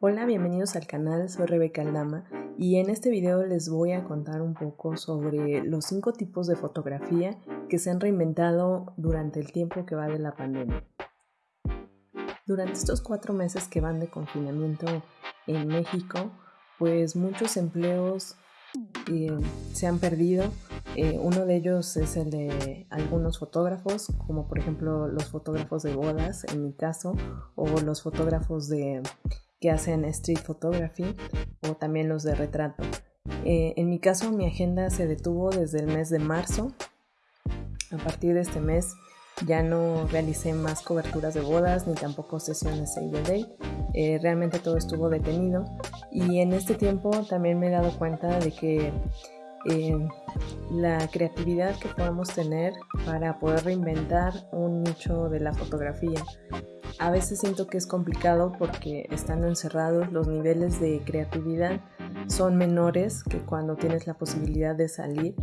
Hola, bienvenidos al canal, soy Rebeca Aldama y en este video les voy a contar un poco sobre los cinco tipos de fotografía que se han reinventado durante el tiempo que va de la pandemia. Durante estos cuatro meses que van de confinamiento en México, pues muchos empleos eh, se han perdido. Eh, uno de ellos es el de algunos fotógrafos, como por ejemplo los fotógrafos de bodas, en mi caso, o los fotógrafos de que hacen street photography o también los de retrato. Eh, en mi caso, mi agenda se detuvo desde el mes de marzo. A partir de este mes ya no realicé más coberturas de bodas ni tampoco sesiones Save the Day. Eh, realmente todo estuvo detenido y en este tiempo también me he dado cuenta de que eh, la creatividad que podemos tener para poder reinventar un nicho de la fotografía a veces siento que es complicado porque estando encerrados los niveles de creatividad son menores que cuando tienes la posibilidad de salir.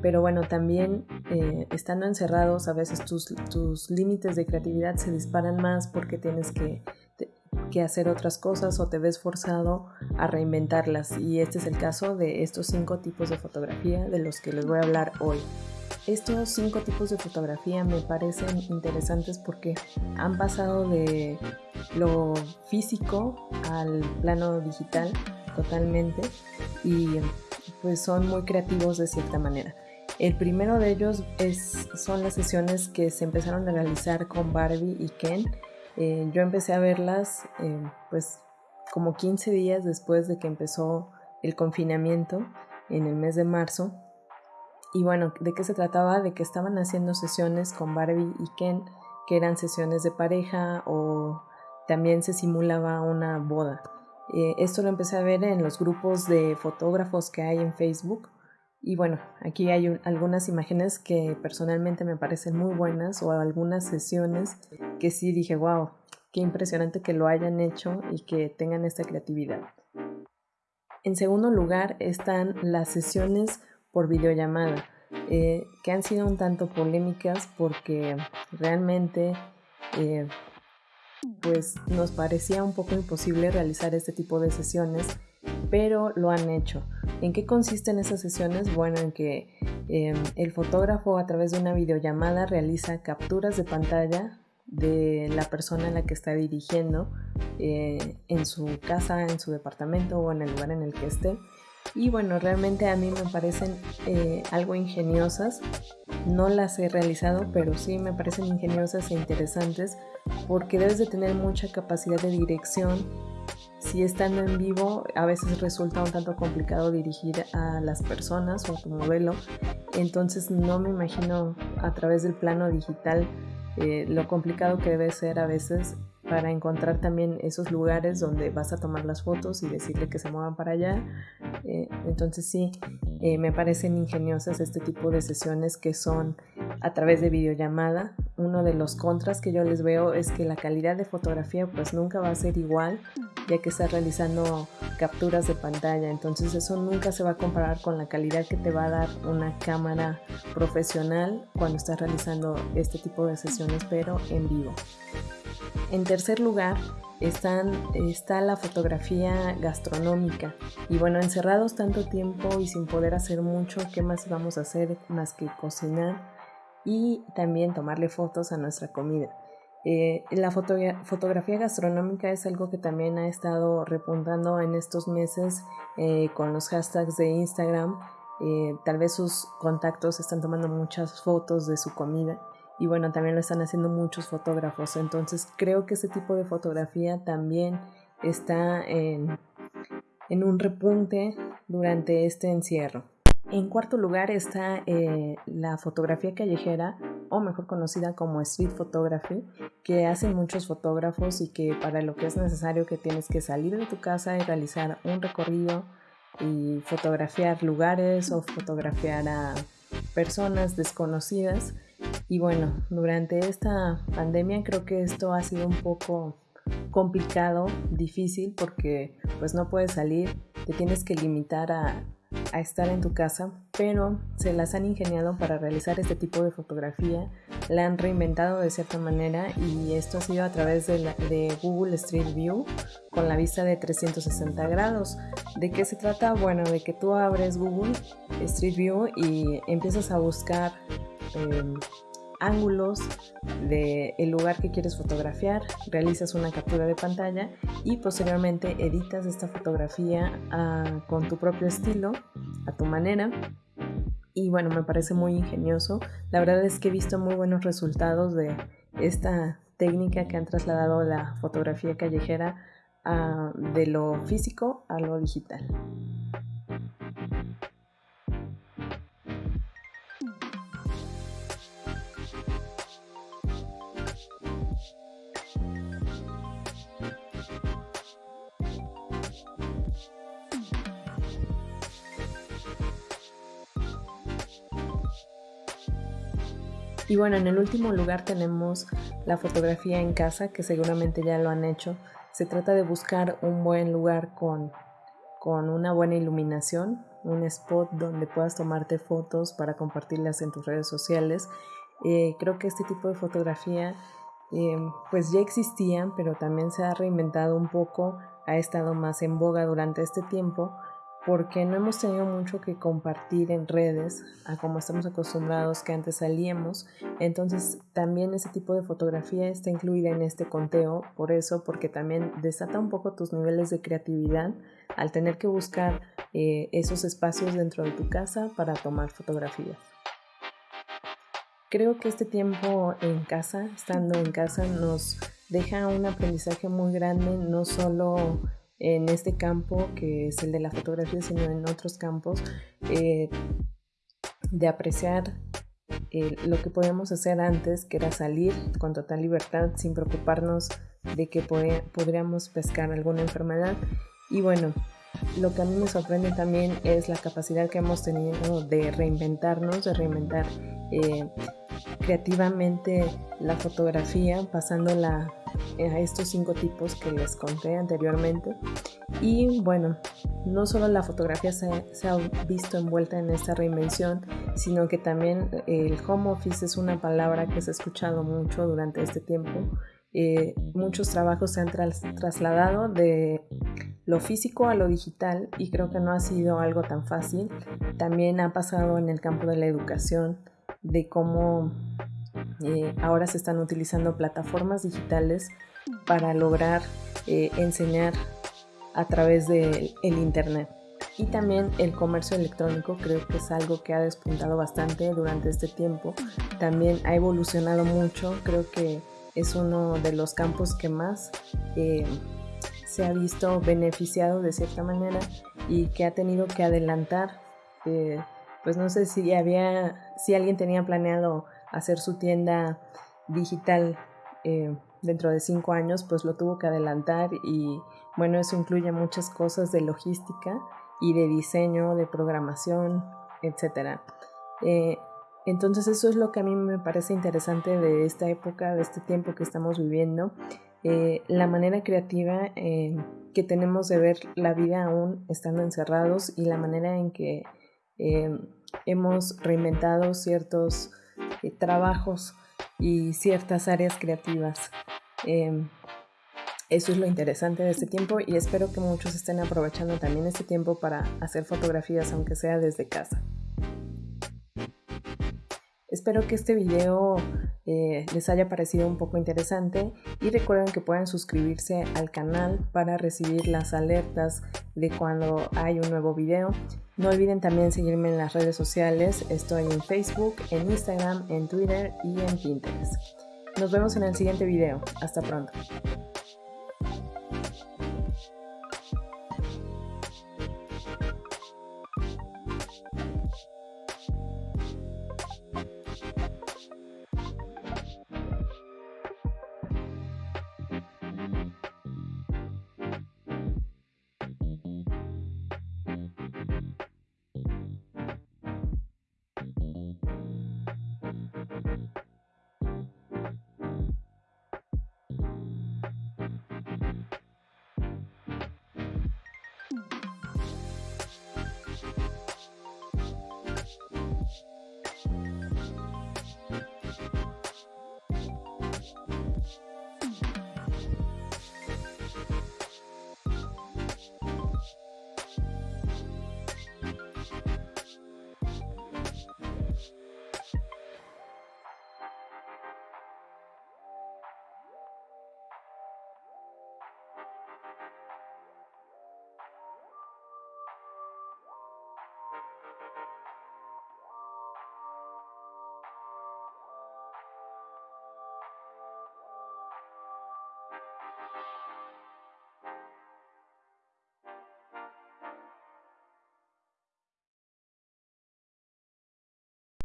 Pero bueno, también eh, estando encerrados a veces tus, tus límites de creatividad se disparan más porque tienes que, que hacer otras cosas o te ves forzado a reinventarlas. Y este es el caso de estos cinco tipos de fotografía de los que les voy a hablar hoy. Estos cinco tipos de fotografía me parecen interesantes porque han pasado de lo físico al plano digital totalmente y pues son muy creativos de cierta manera. El primero de ellos es, son las sesiones que se empezaron a realizar con Barbie y Ken. Eh, yo empecé a verlas eh, pues como 15 días después de que empezó el confinamiento en el mes de marzo y bueno, ¿de qué se trataba? De que estaban haciendo sesiones con Barbie y Ken, que eran sesiones de pareja o también se simulaba una boda. Eh, esto lo empecé a ver en los grupos de fotógrafos que hay en Facebook. Y bueno, aquí hay algunas imágenes que personalmente me parecen muy buenas o algunas sesiones que sí dije, wow, qué impresionante que lo hayan hecho y que tengan esta creatividad. En segundo lugar están las sesiones por videollamada, eh, que han sido un tanto polémicas porque realmente eh, pues nos parecía un poco imposible realizar este tipo de sesiones, pero lo han hecho. ¿En qué consisten esas sesiones? Bueno, en que em, el fotógrafo a través de una videollamada realiza capturas de pantalla de la persona en la que está dirigiendo eh, en su casa, en su departamento o en el lugar en el que esté y bueno, realmente a mí me parecen eh, algo ingeniosas. No las he realizado, pero sí me parecen ingeniosas e interesantes porque debes de tener mucha capacidad de dirección. Si estando en vivo a veces resulta un tanto complicado dirigir a las personas o a tu modelo, entonces no me imagino a través del plano digital eh, lo complicado que debe ser a veces para encontrar también esos lugares donde vas a tomar las fotos y decirle que se muevan para allá. Eh, entonces sí, eh, me parecen ingeniosas este tipo de sesiones que son a través de videollamada. Uno de los contras que yo les veo es que la calidad de fotografía pues nunca va a ser igual ya que estás realizando capturas de pantalla. Entonces eso nunca se va a comparar con la calidad que te va a dar una cámara profesional cuando estás realizando este tipo de sesiones pero en vivo. En tercer lugar está la fotografía gastronómica. Y bueno, encerrados tanto tiempo y sin poder hacer mucho, ¿qué más vamos a hacer más que cocinar y también tomarle fotos a nuestra comida? Eh, la fotografía gastronómica es algo que también ha estado repuntando en estos meses eh, con los hashtags de Instagram. Eh, tal vez sus contactos están tomando muchas fotos de su comida y bueno, también lo están haciendo muchos fotógrafos. Entonces creo que ese tipo de fotografía también está en, un repunte durante este encierro. En cuarto lugar está eh, la fotografía callejera, o mejor conocida como street photography, que hacen muchos fotógrafos y que para lo que es necesario que tienes que salir de tu casa y realizar un recorrido y fotografiar lugares o fotografiar a personas desconocidas y bueno, durante esta pandemia creo que esto ha sido un poco complicado, difícil, porque pues no puedes salir, te tienes que limitar a, estar en tu casa, pero se las han ingeniado para realizar este tipo de fotografía, la han reinventado de cierta manera y esto ha sido a través de, de Google Street View con la vista de 360 grados. ¿De qué se trata? Bueno, de que tú abres Google Street View y empiezas a buscar em, ángulos del el lugar que quieres fotografiar, realizas una captura de pantalla y posteriormente editas esta fotografía ah, con tu propio estilo, a tu manera. Y bueno, me parece muy ingenioso. La verdad es que he visto muy buenos resultados de esta técnica que han trasladado la fotografía callejera ah, de lo físico a lo digital. Y bueno, en el último lugar tenemos la fotografía en casa, que seguramente ya lo han hecho. Se trata de buscar un buen lugar con, con una buena iluminación, un spot donde puedas tomarte fotos para compartirlas en tus redes sociales. Eh, creo que este tipo de fotografía eh, pues ya existían, pero también se ha reinventado un poco, ha estado más en boga durante este tiempo porque no hemos tenido mucho que compartir en redes a como estamos acostumbrados que antes salíamos. Entonces también ese tipo de fotografía está incluida en este conteo, por eso, porque también desata un poco tus niveles de creatividad al tener que buscar eh, esos espacios dentro de tu casa para tomar fotografías. Creo que este tiempo en casa, estando en casa, nos deja un aprendizaje muy grande, no solo en este campo que es el de la fotografía, sino en otros campos, eh, de apreciar eh, lo que podíamos hacer antes, que era salir con total libertad sin preocuparnos de que podríamos pescar alguna enfermedad. Y bueno, lo que a mí me sorprende también es la capacidad que hemos tenido de reinventarnos, de reinventar eh, creativamente la fotografía, pasándola a estos cinco tipos que les conté anteriormente. Y bueno, no solo la fotografía se, ha visto envuelta en esta reinvención, sino que también el home office es una palabra que se ha escuchado mucho durante este tiempo. Eh, muchos trabajos se han trasladado de lo físico a lo digital y creo que no ha sido algo tan fácil. También ha pasado en el campo de la educación, de cómo eh, ahora se están utilizando plataformas digitales para lograr eh, enseñar a través del Internet. Y también el comercio electrónico creo que es algo que ha despuntado bastante durante este tiempo. También ha evolucionado mucho, creo que es uno de los campos que más eh, se ha visto beneficiado de cierta manera y que ha tenido que adelantar. pues no sé si había, si alguien tenía planeado hacer su tienda digital eh, dentro de cinco años, pues lo tuvo que adelantar y bueno, eso incluye muchas cosas de logística y de diseño, de programación, etc. Eh, entonces eso es lo que a mí me parece interesante de esta época, de este tiempo que estamos viviendo, eh, la manera creativa que tenemos de ver la vida aún estando encerrados y la manera en que hemos reinventado ciertos trabajos y ciertas áreas creativas. Em, eso es lo interesante de este tiempo y espero que muchos estén aprovechando también este tiempo para hacer fotografías, aunque sea desde casa. Espero que este video eh, les haya parecido un poco interesante y recuerden que pueden suscribirse al canal para recibir las alertas de cuando hay un nuevo video. No olviden también seguirme en las redes sociales, estoy en Facebook, en Instagram, en Twitter y en Pinterest. Nos vemos en el siguiente video, hasta pronto.